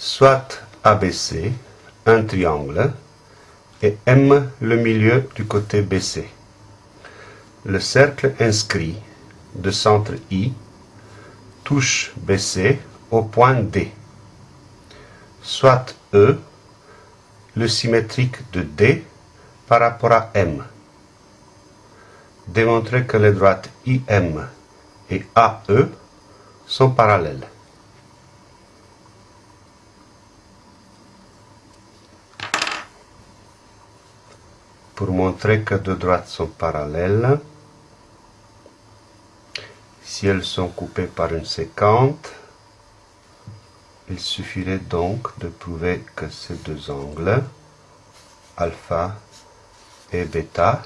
soit ABC, un triangle, et M le milieu du côté BC. Le cercle inscrit de centre I touche BC au point D. Soit E, le symétrique de D par rapport à M. Démontrer que les droites IM et AE sont parallèles. Pour montrer que deux droites sont parallèles, si elles sont coupées par une séquente, il suffirait donc de prouver que ces deux angles, alpha et bêta,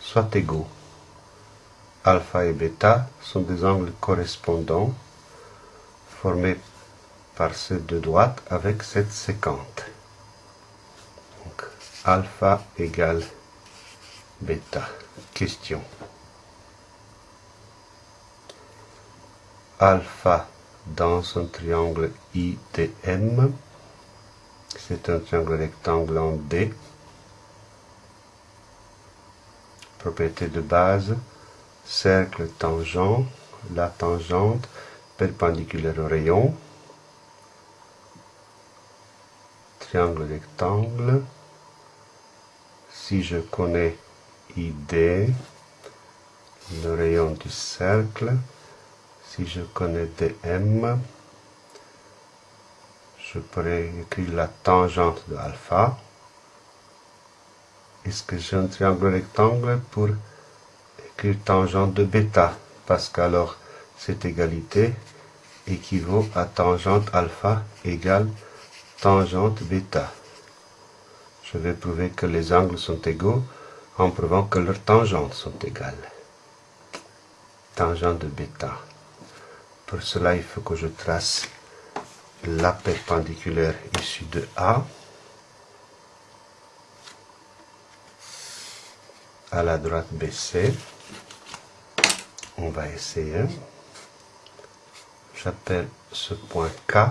soient égaux. Alpha et bêta sont des angles correspondants formés par ces deux droites avec cette séquente. Alpha égale bêta. Question. Alpha dans un triangle IDM. C'est un triangle rectangle en D. Propriété de base, cercle tangent, la tangente perpendiculaire au rayon. Triangle rectangle. Si je connais ID, le rayon du cercle, si je connais dm, je pourrais écrire la tangente de alpha. Est-ce que j'ai un triangle rectangle pour écrire tangente de bêta? Parce qu'alors, cette égalité équivaut à tangente alpha égale tangente bêta. Je vais prouver que les angles sont égaux en prouvant que leurs tangentes sont égales. Tangente de bêta. Pour cela, il faut que je trace la perpendiculaire issue de A à la droite BC. On va essayer. J'appelle ce point K.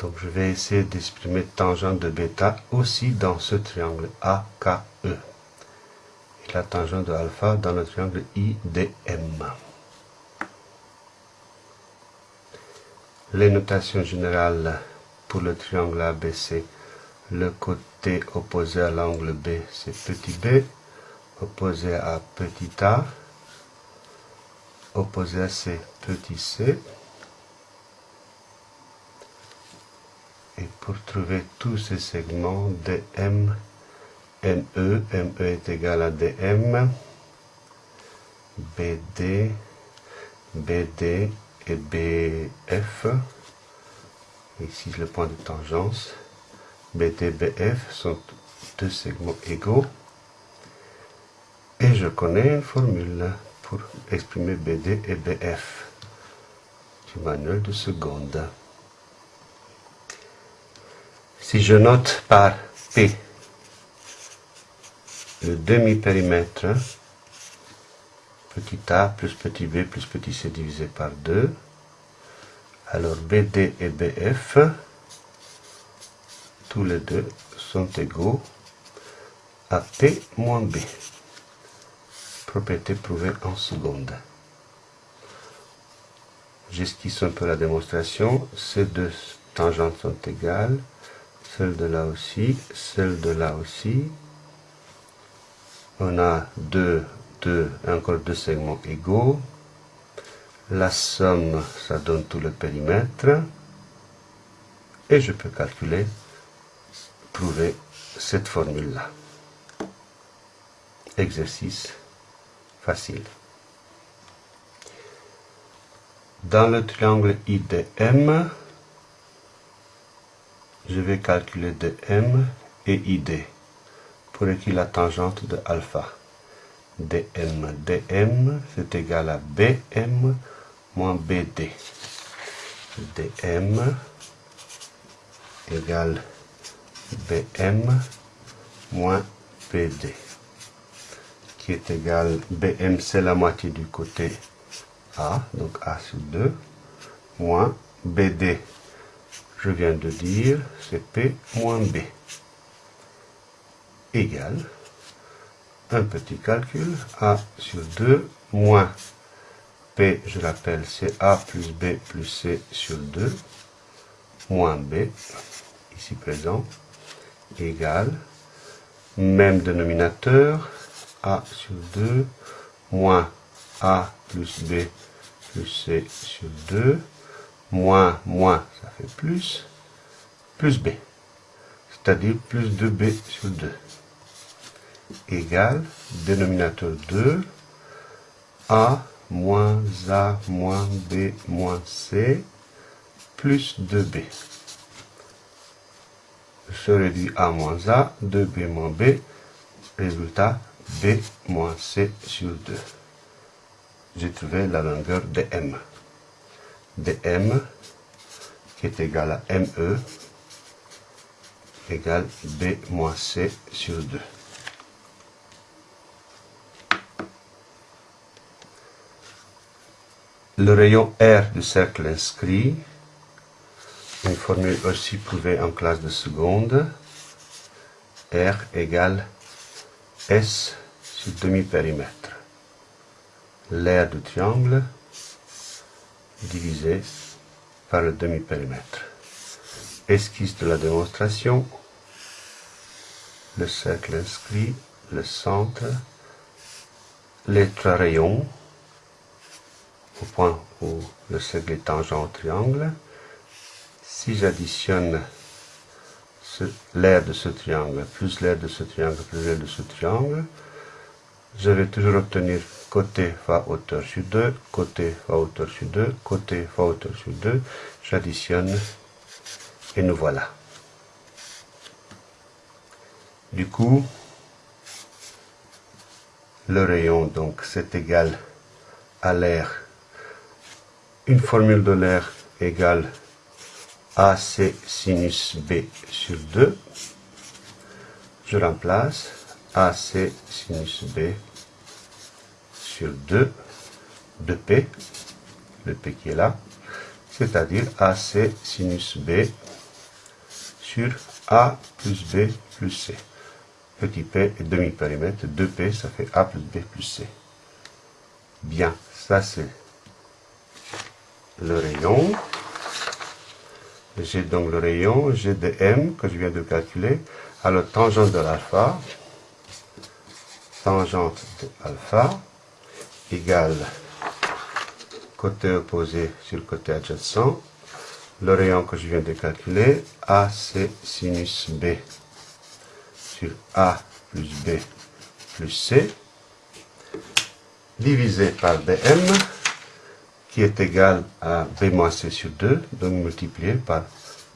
Donc je vais essayer d'exprimer tangente de bêta aussi dans ce triangle AKE. Et la tangente de alpha dans le triangle IDM. Les notations générales pour le triangle ABC, le côté opposé à l'angle B, c'est petit b, opposé à petit a, opposé à C, petit c. Et pour trouver tous ces segments, DM, ME, ME est égal à DM, BD, BD et BF, ici le point de tangence, BD, BF sont deux segments égaux, et je connais une formule pour exprimer BD et BF du manuel de seconde. Si je note par P le demi-périmètre, petit a plus petit b plus petit c divisé par 2. Alors BD et BF, tous les deux sont égaux à P moins B. Propriété prouvée en seconde. J'esquisse un peu la démonstration. Ces deux tangentes sont égales. Celle de là aussi, celle de là aussi. On a deux encore deux segments égaux. La somme, ça donne tout le périmètre. Et je peux calculer, prouver cette formule-là. Exercice facile. Dans le triangle IDM, je vais calculer DM et ID pour écrire la tangente de alpha dm. dm, c'est égal à bm moins bd. dm égale bm moins bd, qui est égal, bm c'est la moitié du côté a, donc a sur 2, moins bd, je viens de dire, c'est P moins B égale un petit calcul, A sur 2 moins P, je l'appelle, c'est A plus B plus C sur 2, moins B, ici présent, égale, même dénominateur, A sur 2, moins A plus B plus C sur 2, moins, moins, ça fait plus, plus B, c'est-à-dire plus 2B sur 2 égale dénominateur 2, A moins A moins B moins C plus 2B. Se réduit A moins A, 2B moins B, résultat B moins C sur 2. J'ai trouvé la longueur de M. De M qui est égal à ME égale B moins C sur 2. Le rayon R du cercle inscrit, une formule aussi prouvée en classe de seconde, R égale S sur demi-périmètre. L'aire du triangle divisé par le demi-périmètre. Esquisse de la démonstration, le cercle inscrit, le centre, les trois rayons, au point où le cercle est tangent au triangle. Si j'additionne l'aire de ce triangle, plus l'aire de ce triangle, plus l'aire de ce triangle, je vais toujours obtenir côté fois hauteur sur 2, côté fois hauteur sur 2, côté fois hauteur sur 2. J'additionne et nous voilà. Du coup, le rayon, donc, c'est égal à l'aire une formule de l'air égale AC sinus B sur 2. Je remplace AC sinus B sur 2 de P, le P qui est là, c'est-à-dire AC sinus B sur A plus B plus C. Petit p et demi-périmètre, 2P, ça fait A plus B plus C. Bien, ça c'est le rayon. J'ai donc le rayon, j'ai de m que je viens de calculer. Alors, tangente de l'alpha, tangente de alpha égale côté opposé sur côté adjacent, le rayon que je viens de calculer, AC sinus B sur A plus B plus C, divisé par dm, qui est égal à b moins c sur 2, donc multiplié par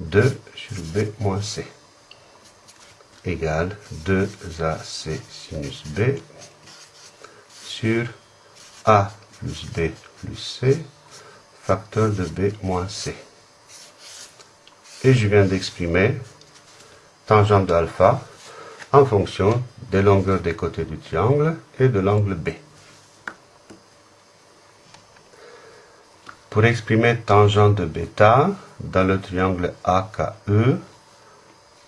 2 sur b moins c, égale 2ac sinus b sur a plus b plus c, facteur de b moins c. Et je viens d'exprimer tangente d'alpha en fonction des longueurs des côtés du triangle et de l'angle b. Pour exprimer tangente de bêta dans le triangle AKE,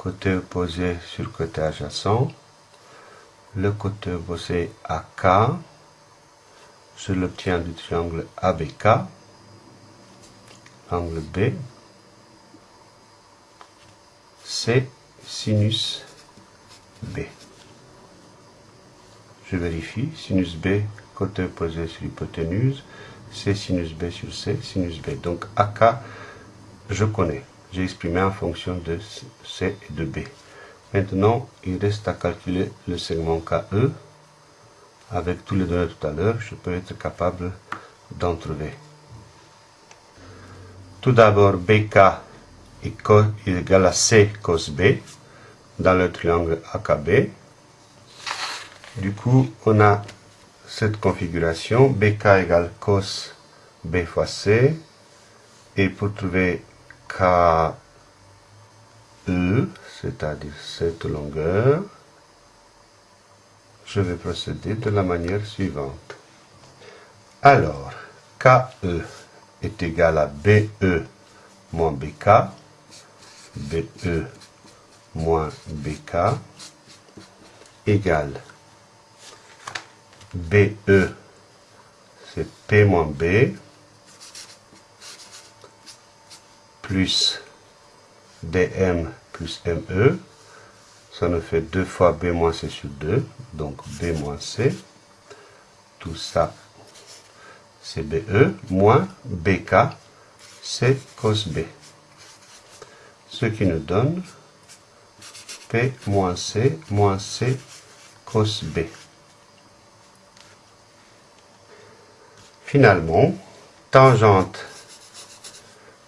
côté opposé sur côté adjacent, le côté opposé AK, je l'obtiens du triangle ABK, angle B, c'est sinus B. Je vérifie, sinus B, côté opposé sur l'hypoténuse, C sinus B sur C sinus B. Donc AK, je connais. J'ai exprimé en fonction de C et de B. Maintenant, il reste à calculer le segment KE. Avec tous les données tout à l'heure, je peux être capable d'en trouver. Tout d'abord, BK est égal à C cos B dans le triangle AKB. Du coup, on a cette configuration, BK égale cos B fois C, et pour trouver KE, c'est-à-dire cette longueur, je vais procéder de la manière suivante. Alors, KE est égal à BE moins BK, BE moins BK égale BE, c'est P moins B, plus DM plus ME, ça nous fait 2 fois B moins C sur 2, donc B moins C, tout ça c'est BE, moins BK, c'est cos B. Ce qui nous donne P moins C moins C cos B. Finalement, tangente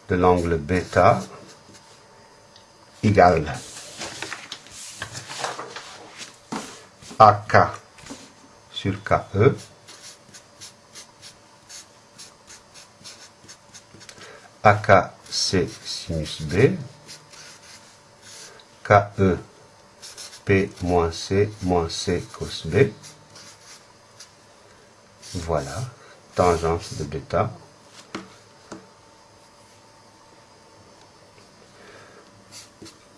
de l'angle bêta égale AK sur KE AK c'est sinus B KE P moins C moins C cos B voilà tangente de bêta.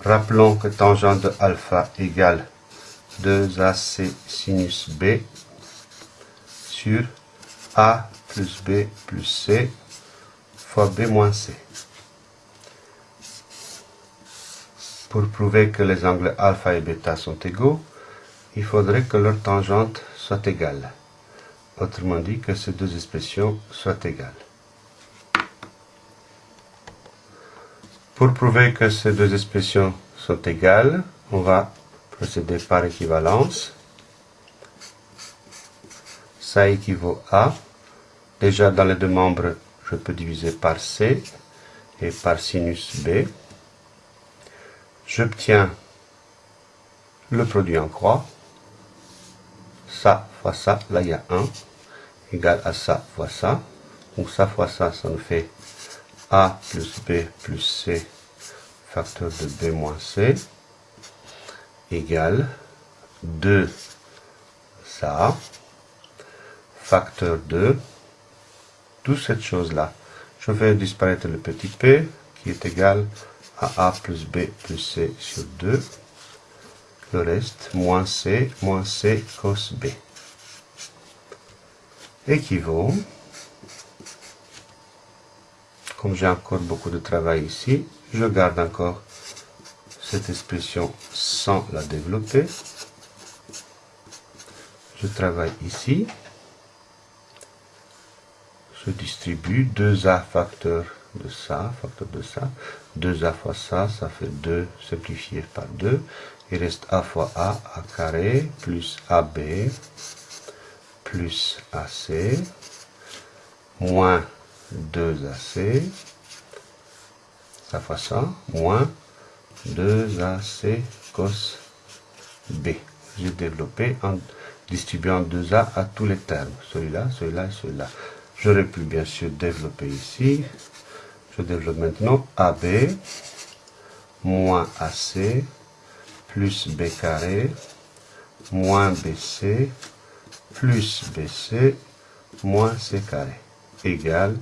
Rappelons que tangente de alpha égale 2AC sinus B sur A plus B plus C fois B moins C. Pour prouver que les angles alpha et bêta sont égaux, il faudrait que leur tangente soit égale. Autrement dit, que ces deux expressions soient égales. Pour prouver que ces deux expressions sont égales, on va procéder par équivalence. Ça équivaut à, déjà dans les deux membres, je peux diviser par C et par sinus B. J'obtiens le produit en croix ça fois ça, là il y a 1, égal à ça fois ça. Donc ça fois ça, ça nous fait A plus B plus C, facteur de B moins C, égale 2 ça, facteur de toute cette chose-là. Je fais disparaître le petit p qui est égal à A plus B plus C sur 2 le reste, moins C, moins C cos B, équivaut, comme j'ai encore beaucoup de travail ici, je garde encore cette expression sans la développer. Je travaille ici. Je distribue 2A facteur de ça, facteur de ça. 2A fois ça, ça fait 2 simplifié par 2 il reste A fois A, A carré, plus AB, plus AC, moins 2AC, ça fait ça, moins 2AC cos B. J'ai développé en distribuant 2A à tous les termes, celui-là, celui-là et celui-là. J'aurais pu bien sûr développer ici. Je développe maintenant AB moins AC plus b carré moins bc plus bc moins c carré égale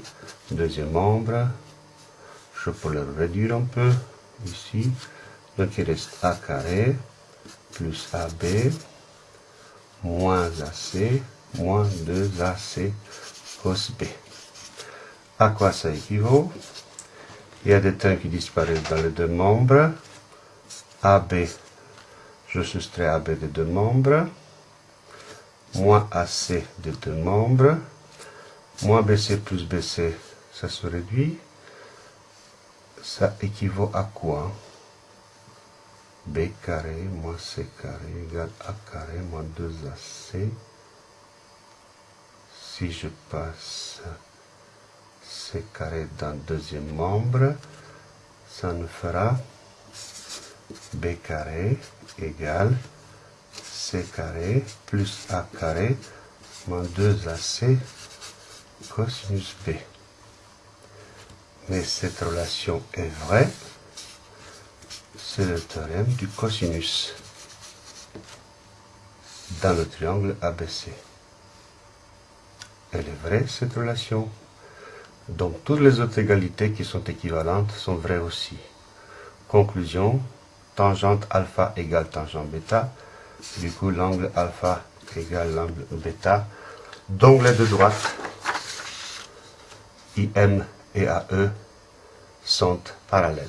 deuxième membre je peux le réduire un peu ici. Donc il reste a carré plus ab moins ac moins 2ac cos b. À quoi ça équivaut? Il y a des termes qui disparaissent dans les deux membres. AB je soustrais AB de deux membres, moins AC de deux membres, moins BC plus BC, ça se réduit. Ça équivaut à quoi? B carré moins C carré égale A carré moins 2AC. Si je passe C carré dans le deuxième membre, ça nous fera b carré égale c carré plus a carré moins 2ac cosinus b. Mais cette relation est vraie, c'est le théorème du cosinus dans le triangle ABC. Elle est vraie, cette relation. Donc toutes les autres égalités qui sont équivalentes sont vraies aussi Conclusion, tangente alpha égale tangente bêta. Du coup, l'angle alpha égale l'angle bêta. D'onglet de droite, IM et AE sont parallèles.